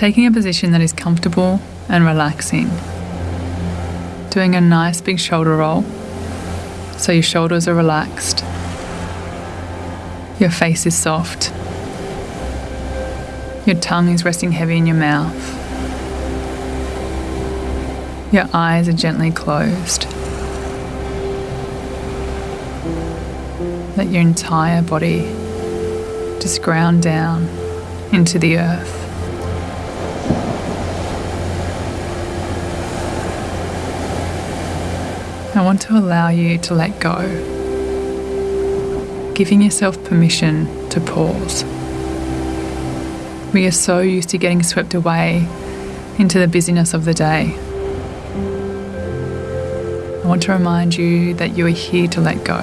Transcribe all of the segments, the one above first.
Taking a position that is comfortable and relaxing. Doing a nice big shoulder roll so your shoulders are relaxed. Your face is soft. Your tongue is resting heavy in your mouth. Your eyes are gently closed. Let your entire body just ground down into the earth. I want to allow you to let go, giving yourself permission to pause. We are so used to getting swept away into the busyness of the day. I want to remind you that you are here to let go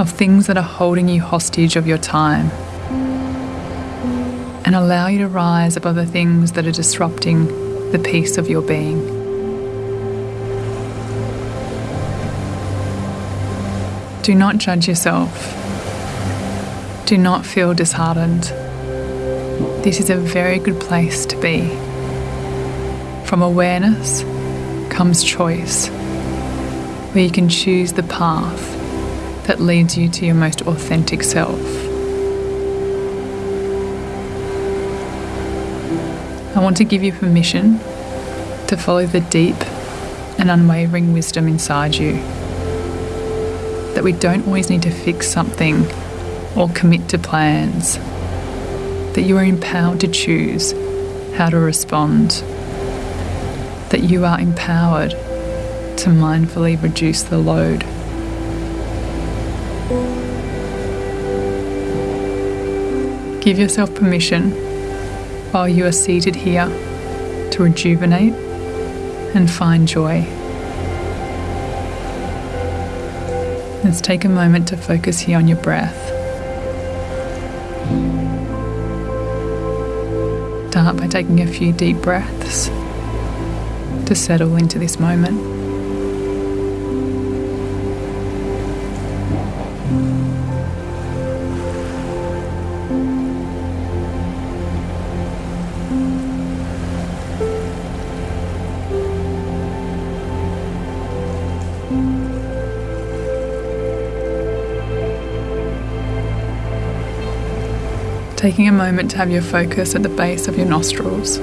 of things that are holding you hostage of your time and allow you to rise above the things that are disrupting the peace of your being. Do not judge yourself. Do not feel disheartened. This is a very good place to be. From awareness comes choice, where you can choose the path that leads you to your most authentic self. I want to give you permission to follow the deep and unwavering wisdom inside you that we don't always need to fix something or commit to plans, that you are empowered to choose how to respond, that you are empowered to mindfully reduce the load. Give yourself permission while you are seated here to rejuvenate and find joy. Let's take a moment to focus here on your breath. Start by taking a few deep breaths to settle into this moment. Taking a moment to have your focus at the base of your nostrils.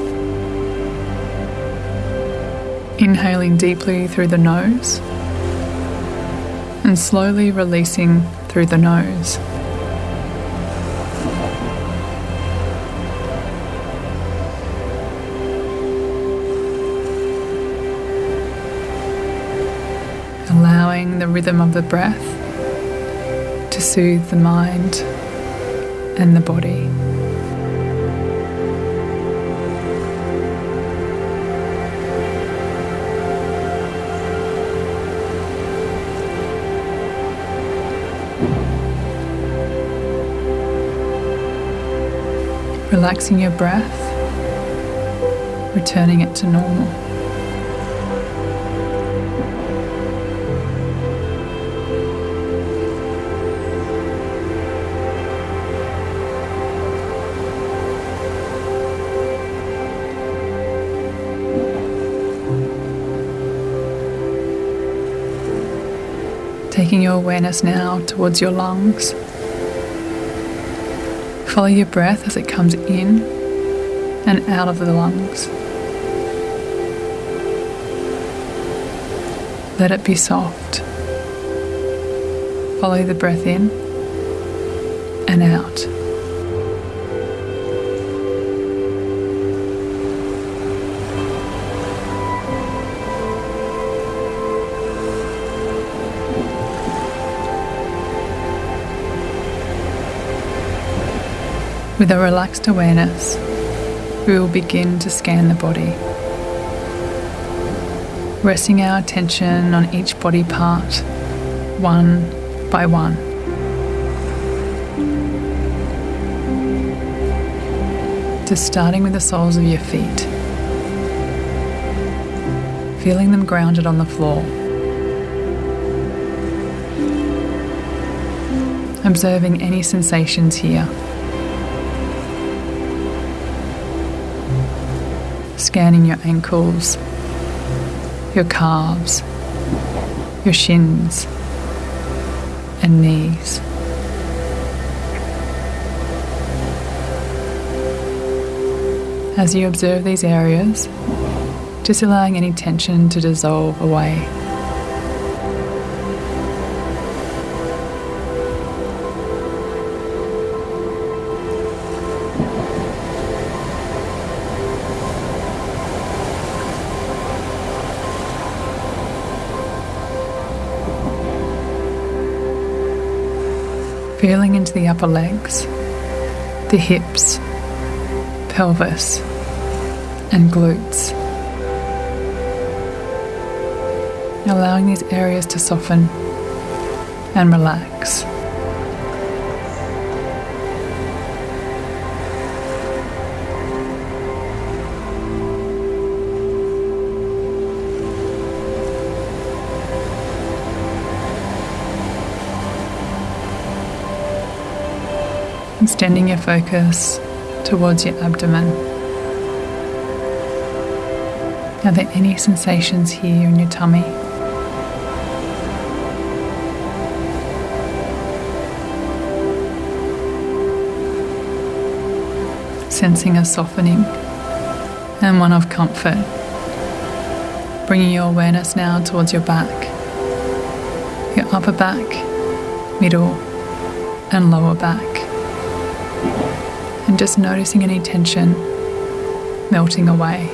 Inhaling deeply through the nose and slowly releasing through the nose. Allowing the rhythm of the breath to soothe the mind and the body. Relaxing your breath, returning it to normal. Taking your awareness now towards your lungs. Follow your breath as it comes in and out of the lungs. Let it be soft. Follow the breath in and out. With a relaxed awareness, we will begin to scan the body, resting our attention on each body part, one by one. Just starting with the soles of your feet, feeling them grounded on the floor. Observing any sensations here. Scanning your ankles, your calves, your shins, and knees. As you observe these areas, just allowing any tension to dissolve away. Feeling into the upper legs, the hips, pelvis, and glutes. Allowing these areas to soften and relax. Extending your focus towards your abdomen. Are there any sensations here in your tummy? Sensing a softening and one of comfort. Bringing your awareness now towards your back, your upper back, middle, and lower back. And just noticing any tension melting away.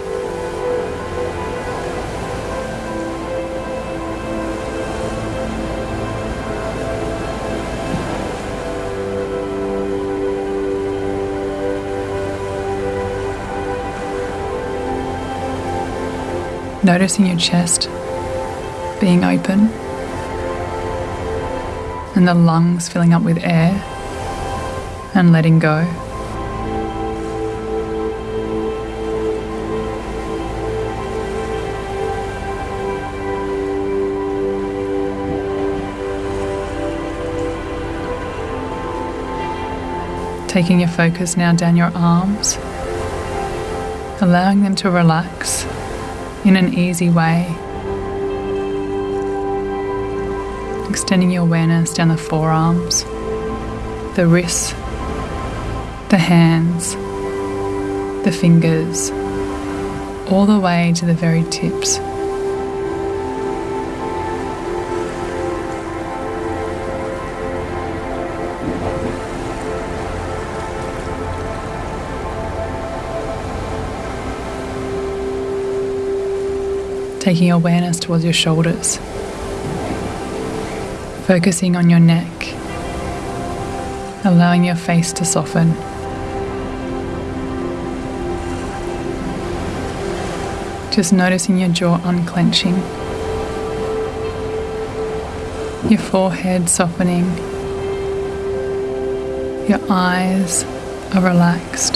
Noticing your chest being open and the lungs filling up with air and letting go. Taking your focus now down your arms, allowing them to relax in an easy way. Extending your awareness down the forearms, the wrists, the hands, the fingers, all the way to the very tips. taking awareness towards your shoulders, focusing on your neck, allowing your face to soften. Just noticing your jaw unclenching, your forehead softening, your eyes are relaxed.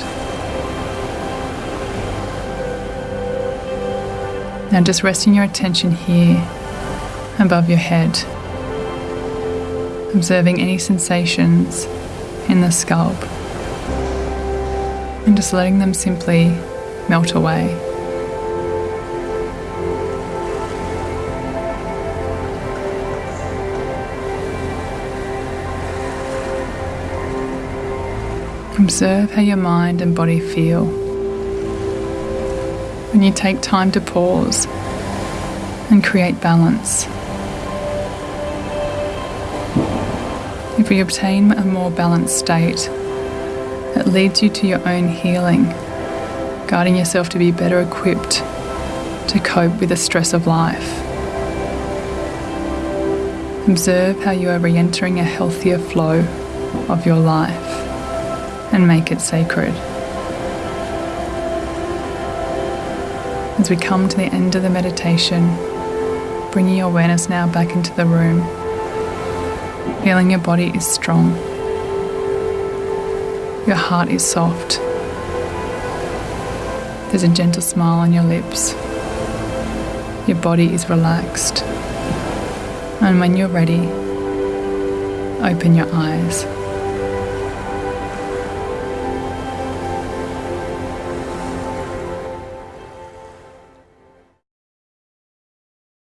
Now just resting your attention here above your head, observing any sensations in the scalp, and just letting them simply melt away. Observe how your mind and body feel when you take time to pause and create balance. If we obtain a more balanced state, it leads you to your own healing, guiding yourself to be better equipped to cope with the stress of life. Observe how you are re entering a healthier flow of your life and make it sacred. As we come to the end of the meditation, bringing your awareness now back into the room, feeling your body is strong, your heart is soft, there's a gentle smile on your lips, your body is relaxed, and when you're ready, open your eyes.